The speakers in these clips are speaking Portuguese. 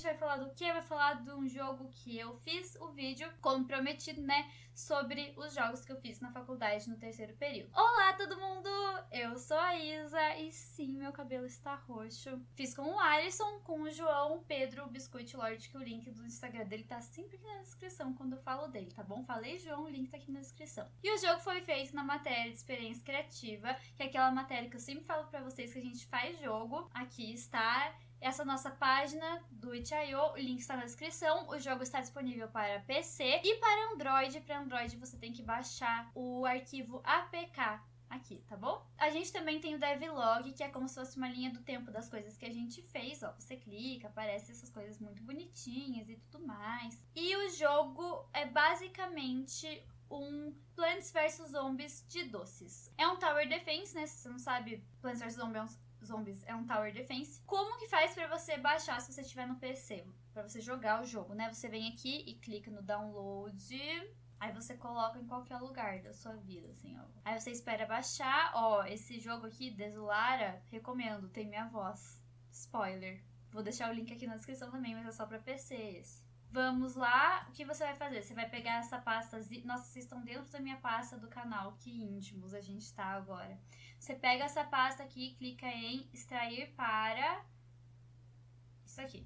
gente vai falar do que? Vai falar de um jogo que eu fiz o vídeo, como prometido, né? Sobre os jogos que eu fiz na faculdade no terceiro período. Olá, todo mundo! Eu sou a Isa e sim, meu cabelo está roxo. Fiz com o Alisson, com o João Pedro Biscoito Lord, que o link do Instagram dele tá sempre aqui na descrição quando eu falo dele, tá bom? Falei João, o link tá aqui na descrição. E o jogo foi feito na matéria de experiência criativa, que é aquela matéria que eu sempre falo pra vocês que a gente faz jogo. Aqui está essa nossa página do itch.io, o link está na descrição. O jogo está disponível para PC e para Android. Para Android você tem que baixar o arquivo APK aqui, tá bom? A gente também tem o devlog, que é como se fosse uma linha do tempo das coisas que a gente fez, ó. Você clica, aparece essas coisas muito bonitinhas e tudo mais. E o jogo é basicamente um Plants vs Zombies de doces. É um Tower Defense, né? Se você não sabe, Plants vs Zombies é Zombies é um Tower Defense. Como que faz para você baixar se você estiver no PC? Para você jogar o jogo, né? Você vem aqui e clica no download. Aí você coloca em qualquer lugar da sua vida, assim, ó. Aí você espera baixar. Ó, esse jogo aqui, Desolara, recomendo, tem minha voz. Spoiler. Vou deixar o link aqui na descrição também, mas é só pra PC esse. Vamos lá, o que você vai fazer? Você vai pegar essa pasta, nossa, vocês estão dentro da minha pasta do canal, que íntimos a gente tá agora. Você pega essa pasta aqui, clica em extrair para isso aqui.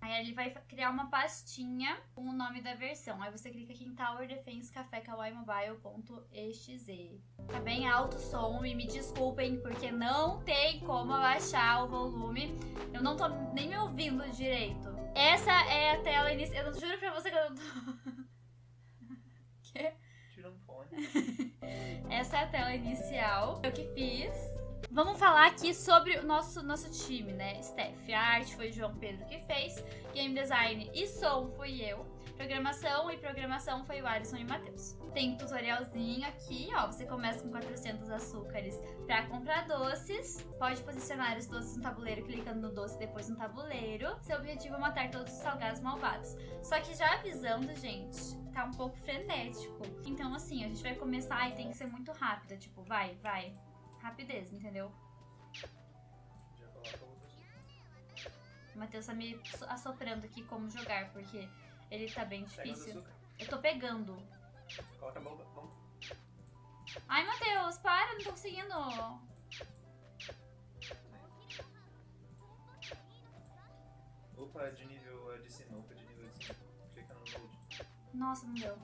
Aí ele vai criar uma pastinha com o nome da versão. Aí você clica aqui em Tower Defense Café Kawaii Mobile.exe. Tá bem alto o som e me desculpem porque não tem como abaixar o volume. Eu não tô nem me ouvindo direito. Essa é a tela inicial. Eu juro pra você que eu não tô. que? Tirando fone. Essa é a tela inicial. Eu que fiz. Vamos falar aqui sobre o nosso, nosso time, né? Steph, a arte foi o João Pedro que fez, game design e som fui eu, programação e programação foi o Alisson e o Matheus. Tem um tutorialzinho aqui, ó, você começa com 400 açúcares para comprar doces, pode posicionar os doces no tabuleiro clicando no doce depois no tabuleiro. Seu objetivo é matar todos os salgados malvados. Só que já avisando, gente, tá um pouco frenético. Então assim, a gente vai começar e tem que ser muito rápida, tipo, vai, vai, rapidez, entendeu? O Matheus tá me assoprando aqui como jogar, porque ele tá bem difícil. Eu tô pegando. Coloca a bomba, bomba. Ai, Matheus, para, não tô conseguindo. Opa, de nível de sinuca, de nível de sinuca. Clica no Node. Nossa, não deu.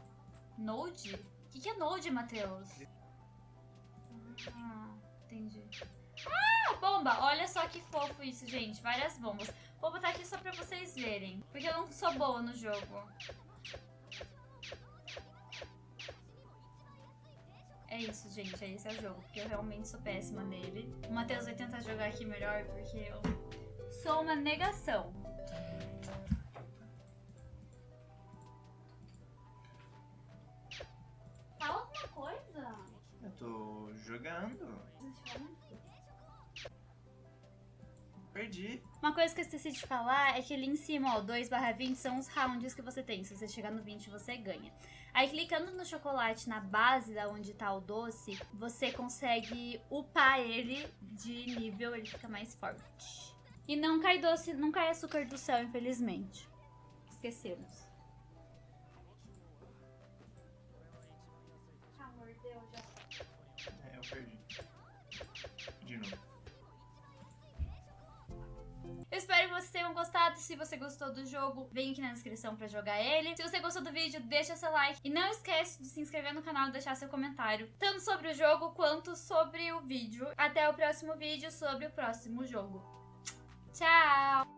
Node? O que, que é Node, Matheus? Ah, entendi. Ah, bomba! Olha só que fofo isso, gente. Várias bombas. Vou botar aqui só pra vocês verem. Porque eu não sou boa no jogo. É isso, gente. É esse é o jogo. Porque eu realmente sou péssima nele. O Matheus vai tentar jogar aqui melhor porque eu sou uma negação. Perdi. Uma coisa que eu esqueci de falar é que ali em cima, ó, 2 barra 20 são os rounds que você tem. Se você chegar no 20, você ganha. Aí clicando no chocolate na base da onde tá o doce, você consegue upar ele de nível, ele fica mais forte. E não cai doce, não cai açúcar do céu, infelizmente. Esquecemos. Amor, deu já. É, eu perdi. Tenham gostado. Se você gostou do jogo, vem aqui na descrição pra jogar ele. Se você gostou do vídeo, deixa seu like. E não esquece de se inscrever no canal e deixar seu comentário. Tanto sobre o jogo, quanto sobre o vídeo. Até o próximo vídeo sobre o próximo jogo. Tchau!